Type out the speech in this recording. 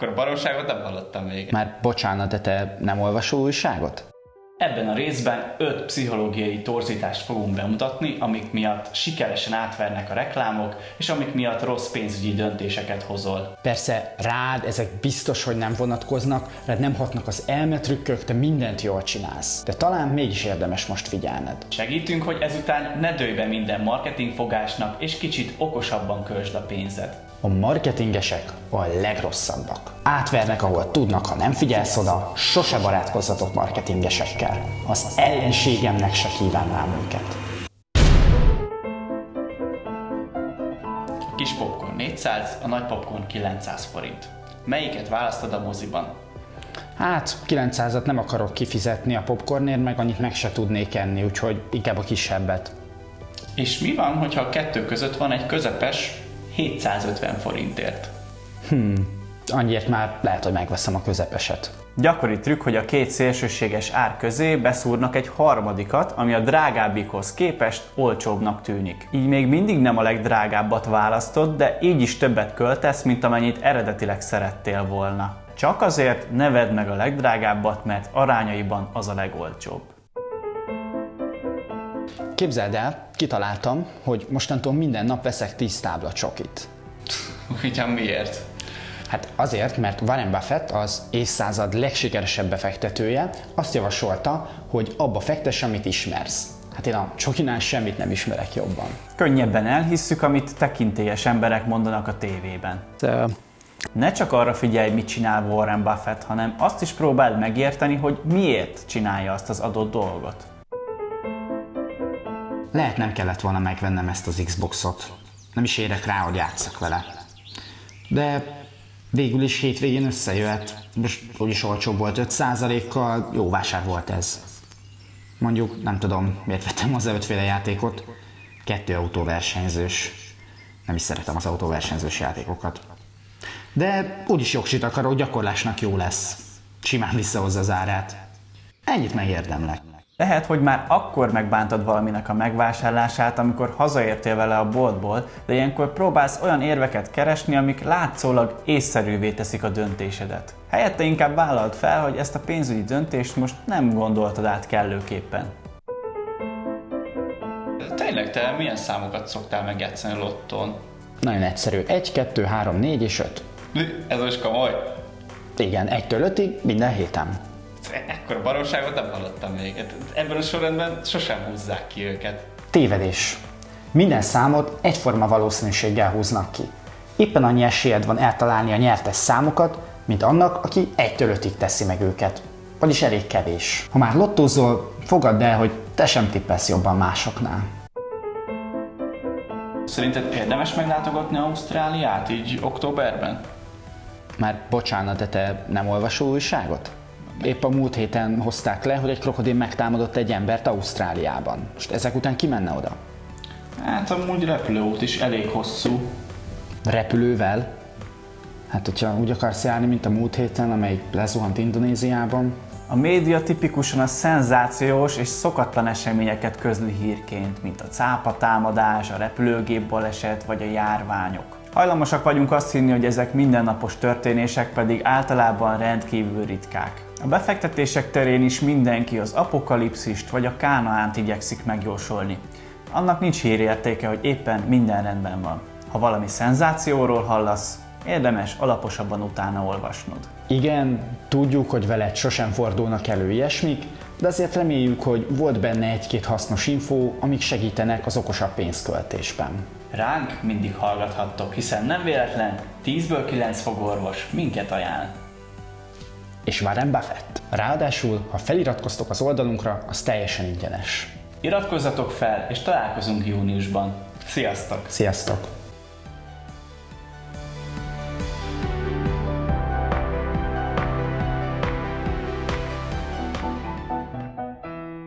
Akkor baromságot nem hallottam még. Már bocsánat, de te nem olvasol újságot? Ebben a részben öt pszichológiai torzítást fogunk bemutatni, amik miatt sikeresen átvernek a reklámok, és amik miatt rossz pénzügyi döntéseket hozol. Persze rád ezek biztos, hogy nem vonatkoznak, rád nem hatnak az elmetrükkök, te mindent jól csinálsz. De talán mégis érdemes most figyelned. Segítünk, hogy ezután ne dőj be minden marketingfogásnak, és kicsit okosabban költsd a pénzed. A marketingesek a legrosszabbak. Átvernek, ahol tudnak, ha nem figyelsz oda, sose barátkozzatok marketingesekkel. Az ellenségemnek se kívánnám őket. A kis popcorn 400, a nagy popcorn 900 forint. Melyiket választod a moziban? Hát 900-at nem akarok kifizetni a popcornért, meg annyit meg se tudnék enni, úgyhogy inkább a kisebbet. És mi van, hogyha a kettő között van egy közepes 750 forintért? Annyiért már lehet, hogy megveszem a közepeset. Gyakori trükk, hogy a két szélsőséges ár közé beszúrnak egy harmadikat, ami a drágábbikhoz képest olcsóbbnak tűnik. Így még mindig nem a legdrágábbat választod, de így is többet költesz, mint amennyit eredetileg szerettél volna. Csak azért ne vedd meg a legdrágábbat, mert arányaiban az a legolcsóbb. Képzeld el, kitaláltam, hogy mostantól minden nap veszek 10 tábla csokit. Ugyan miért? Hát azért, mert Warren Buffett, az évszázad legsikeresebb befektetője, azt javasolta, hogy abba fektess, amit ismersz. Hát én a csokinál semmit nem ismerek jobban. Könnyebben elhisszük, amit tekintélyes emberek mondanak a tévében. Ne csak arra figyelj, mit csinál Warren Buffett, hanem azt is próbáld megérteni, hogy miért csinálja azt az adott dolgot. Lehet nem kellett volna megvennem ezt az Xboxot. Nem is érek rá, hogy játszak vele. De végül is hétvégén összejöhet. Most úgyis olcsóbb volt 5%-kal, jó vásár volt ez. Mondjuk, nem tudom, miért vettem az ötféle játékot. Kettő autóversenyzős. Nem is szeretem az autóversenyzős játékokat. De úgyis jogsit akarok, gyakorlásnak jó lesz. Simán visszahozza az árát. Ennyit megérdemlek. Lehet, hogy már akkor megbántad valaminek a megvásárlását, amikor hazaértél vele a boltból, de ilyenkor próbálsz olyan érveket keresni, amik látszólag észszerűvé teszik a döntésedet. Helyette inkább vállald fel, hogy ezt a pénzügyi döntést most nem gondoltad át kellőképpen. Tényleg, te milyen számokat szoktál megjátszani a lottón? Nagyon egyszerű. 1, 2, 3, 4 és 5. Ez most komoly? Igen, 1-től 5-ig minden héten. Ekkor baromságot nem hallottam még. Hát Ebben a sorrendben sosem húzzák ki őket. Tévedés. Minden számot egyforma valószínűséggel húznak ki. Éppen annyi esélyed van eltalálni a nyertes számokat, mint annak, aki 1-től 5-ig teszi meg őket. Vagyis elég kevés. Ha már lottózol, fogadd el, hogy te sem tippelsz jobban másoknál. Szerinted érdemes meglátogatni Ausztráliát így októberben? Már bocsánat, de te nem olvasol újságot? Épp a múlt héten hozták le, hogy egy krokodil megtámadott egy embert Ausztráliában. Most ezek után ki menne oda? Hát amúgy repülőút is elég hosszú. Repülővel? Hát, hogyha úgy akarsz járni, mint a múlt héten, amelyik lezuhant Indonéziában, A média tipikusan a szenzációs és szokatlan eseményeket közli hírként, mint a cápatámadás, a repülőgép baleset vagy a járványok. Hajlamosak vagyunk azt hinni, hogy ezek mindennapos történések pedig általában rendkívül ritkák. A befektetések terén is mindenki az apokalipszist vagy a kánaánt igyekszik megjósolni. Annak nincs hírértéke, hogy éppen minden rendben van. Ha valami szenzációról hallasz, érdemes alaposabban utána olvasnod. Igen, tudjuk, hogy veled sosem fordulnak elő ilyesmik, de azért reméljük, hogy volt benne egy-két hasznos infó, amik segítenek az okosabb pénzköltésben. Ránk mindig hallgathattok, hiszen nem véletlen 10-ből 9 fogorvos minket ajánl. És Warren Buffett. Ráadásul, ha feliratkoztok az oldalunkra, az teljesen ingyenes. Iratkozzatok fel, és találkozunk júniusban. Sziasztok! Sziasztok!